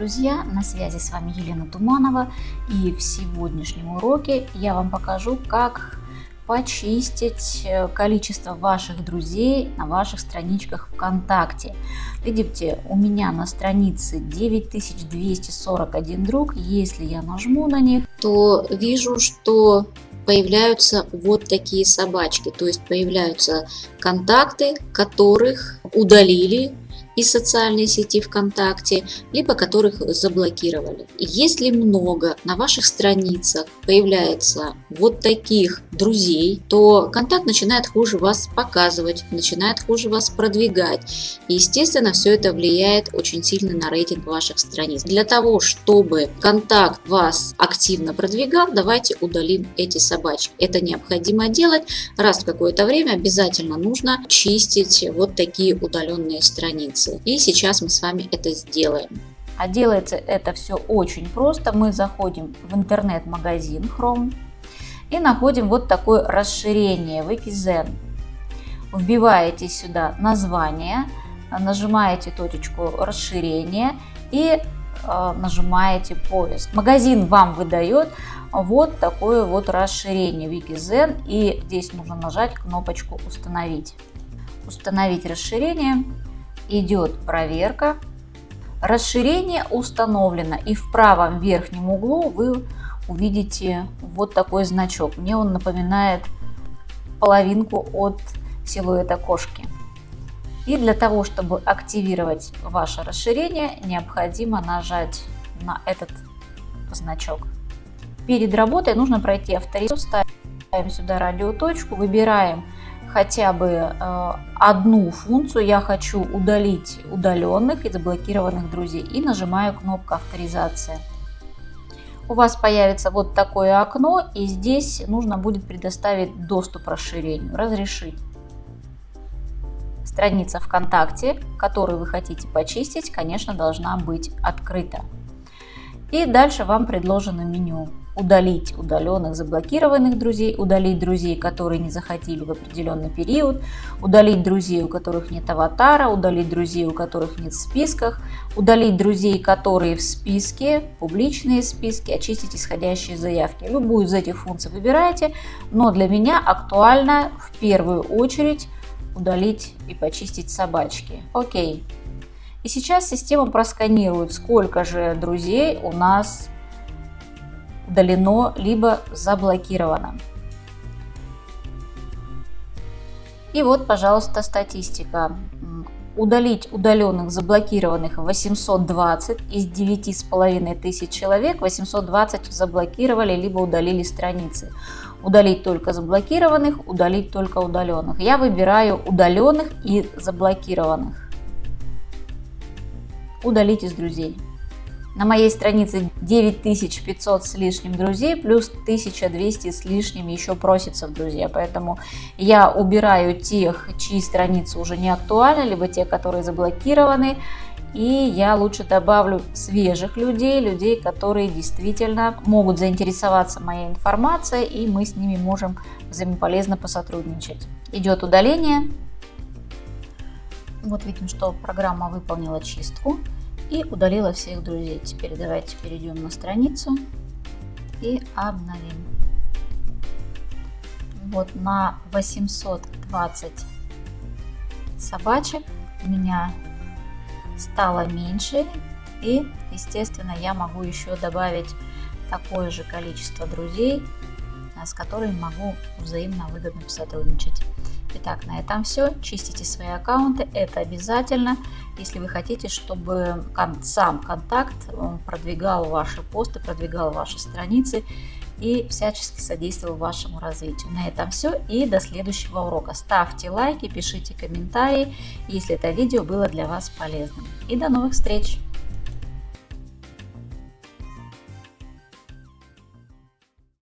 друзья! На связи с вами Елена Туманова и в сегодняшнем уроке я вам покажу, как почистить э, количество ваших друзей на ваших страничках ВКонтакте. Видите, у меня на странице 9241 друг. Если я нажму на них, то вижу, что появляются вот такие собачки. То есть появляются контакты, которых удалили из социальной сети ВКонтакте, либо которых заблокировали. Если много на ваших страницах появляется вот таких друзей, то контакт начинает хуже вас показывать, начинает хуже вас продвигать. И, естественно, все это влияет очень сильно на рейтинг ваших страниц. Для того, чтобы контакт вас активно продвигал, давайте удалим эти собачки. Это необходимо делать. Раз в какое-то время обязательно нужно чистить вот такие удаленные страницы страницы. И сейчас мы с вами это сделаем. А делается это все очень просто. Мы заходим в интернет-магазин Chrome и находим вот такое расширение Wikizen. Вбиваете сюда название, нажимаете точечку расширения и э, нажимаете поиск. Магазин вам выдает вот такое вот расширение Wikizen и здесь нужно нажать кнопочку установить. Установить расширение идет проверка. Расширение установлено и в правом верхнем углу вы увидите вот такой значок. Мне он напоминает половинку от силуэта кошки. И для того, чтобы активировать ваше расширение, необходимо нажать на этот значок. Перед работой нужно пройти авторизацию, ставим сюда радиоточку, выбираем хотя бы э, одну функцию я хочу удалить удаленных и заблокированных друзей и нажимаю кнопку авторизация. У вас появится вот такое окно и здесь нужно будет предоставить доступ расширению, разрешить. Страница ВКонтакте, которую вы хотите почистить, конечно, должна быть открыта. И дальше вам предложено меню удалить удаленных, заблокированных друзей, удалить друзей, которые не захотели в определенный период, удалить друзей, у которых нет аватара, удалить друзей, у которых нет в списках, удалить друзей, которые в списке, публичные списки, очистить исходящие заявки. Любую из этих функций выбираете, но для меня актуально в первую очередь удалить и почистить собачки. Окей. И сейчас система просканирует, сколько же друзей у нас удалено, либо заблокировано. И вот, пожалуйста, статистика. Удалить удаленных, заблокированных 820 из 9,5 тысяч человек, 820 заблокировали, либо удалили страницы. Удалить только заблокированных, удалить только удаленных. Я выбираю удаленных и заблокированных. Удалить из друзей. На моей странице 9500 с лишним друзей, плюс 1200 с лишним еще просится в друзья. Поэтому я убираю тех, чьи страницы уже не актуальны, либо те, которые заблокированы. И я лучше добавлю свежих людей, людей, которые действительно могут заинтересоваться моей информацией, и мы с ними можем взаимополезно посотрудничать. Идет удаление. Вот видим, что программа выполнила чистку и удалила всех друзей. Теперь давайте перейдем на страницу и обновим. Вот на 820 собачек у меня стало меньше и естественно я могу еще добавить такое же количество друзей с которыми могу взаимно выгодно сотрудничать Итак, на этом все. Чистите свои аккаунты, это обязательно, если вы хотите, чтобы сам контакт продвигал ваши посты, продвигал ваши страницы и всячески содействовал вашему развитию. На этом все и до следующего урока. Ставьте лайки, пишите комментарии, если это видео было для вас полезным. И до новых встреч!